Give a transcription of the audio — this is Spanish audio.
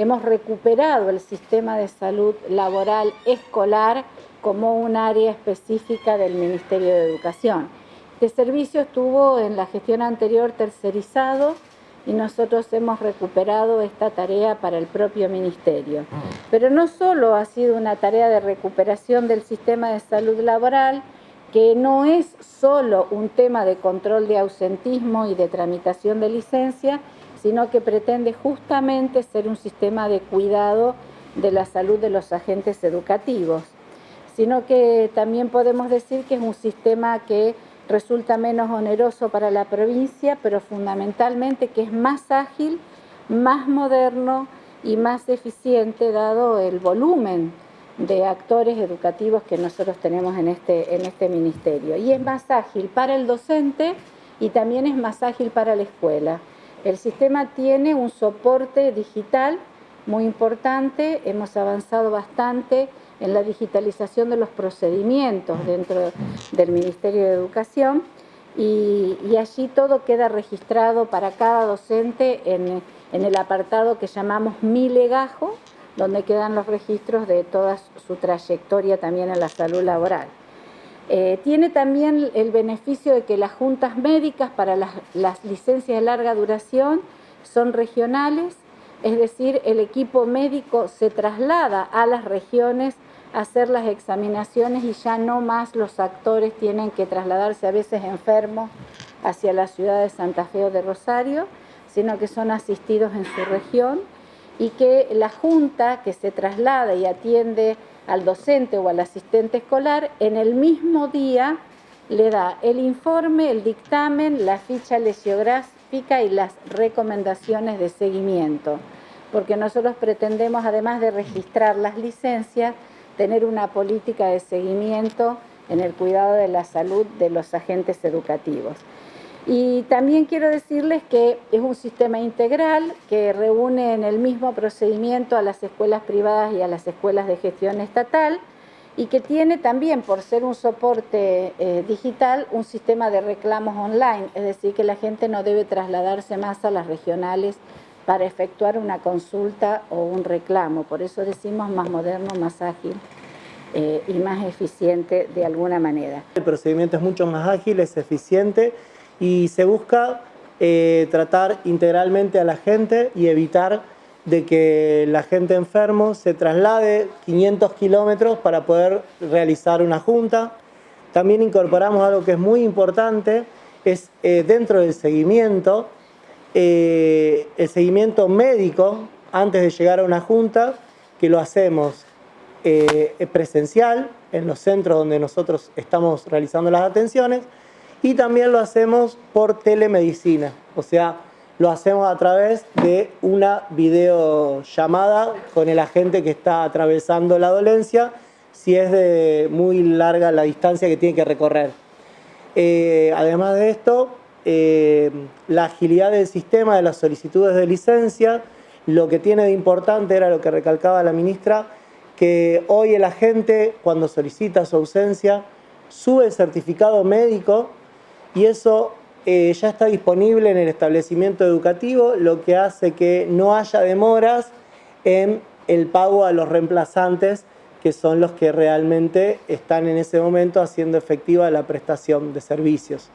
hemos recuperado el sistema de salud laboral escolar como un área específica del Ministerio de Educación. Este servicio estuvo en la gestión anterior tercerizado y nosotros hemos recuperado esta tarea para el propio Ministerio. Pero no solo ha sido una tarea de recuperación del sistema de salud laboral, que no es solo un tema de control de ausentismo y de tramitación de licencia, sino que pretende justamente ser un sistema de cuidado de la salud de los agentes educativos, sino que también podemos decir que es un sistema que resulta menos oneroso para la provincia, pero fundamentalmente que es más ágil, más moderno y más eficiente dado el volumen de actores educativos que nosotros tenemos en este, en este ministerio. Y es más ágil para el docente y también es más ágil para la escuela. El sistema tiene un soporte digital muy importante, hemos avanzado bastante en la digitalización de los procedimientos dentro del Ministerio de Educación y, allí todo queda registrado para cada docente en, en el apartado que llamamos Mi Legajo, donde quedan los registros de toda su trayectoria también en la salud laboral. Eh, tiene también el beneficio de que las juntas médicas para las, las, licencias de larga duración son regionales, es decir, el equipo médico se traslada a las regiones a hacer las examinaciones y ya no más los actores tienen que trasladarse a veces enfermos hacia la ciudad de Santa Fe o de Rosario, sino que son asistidos en su región y que la junta que se traslada y atiende al docente o al asistente escolar, en el mismo día le da el informe, el dictamen, la ficha lesiográfica y las recomendaciones de seguimiento. Porque nosotros pretendemos, además de registrar las licencias, tener una política de seguimiento en el cuidado de la salud de los agentes educativos. Y también quiero decirles que es un sistema integral que reúne en el mismo procedimiento a las escuelas privadas y a las escuelas de gestión estatal y que tiene también, por ser un soporte eh, digital, un sistema de reclamos online, es decir, que la gente no debe trasladarse más a las regionales para efectuar una consulta o un reclamo. Por eso decimos más moderno, más ágil eh, y más eficiente de alguna manera. El procedimiento es mucho más ágil, es eficiente y se busca eh, tratar integralmente a la gente y evitar de que la gente enfermo se traslade 500 kilómetros para poder realizar una junta. También incorporamos algo que es muy importante, es eh, dentro del seguimiento, eh, el seguimiento médico antes de llegar a una junta, que lo hacemos presencial en los centros donde nosotros estamos realizando las atenciones, y también lo hacemos por telemedicina, o sea, lo hacemos a través de una videollamada con el agente que está atravesando la dolencia, si es de muy larga la distancia que tiene que recorrer. Eh, además de esto, eh, la agilidad del sistema de las solicitudes de licencia, lo que tiene de importante era lo que recalcaba la ministra, que hoy el agente cuando solicita su ausencia sube el certificado médico y eso eh, ya está disponible en el establecimiento educativo, lo que hace que no haya demoras en el pago a los reemplazantes que son los que realmente están en ese momento haciendo efectiva la prestación de servicios.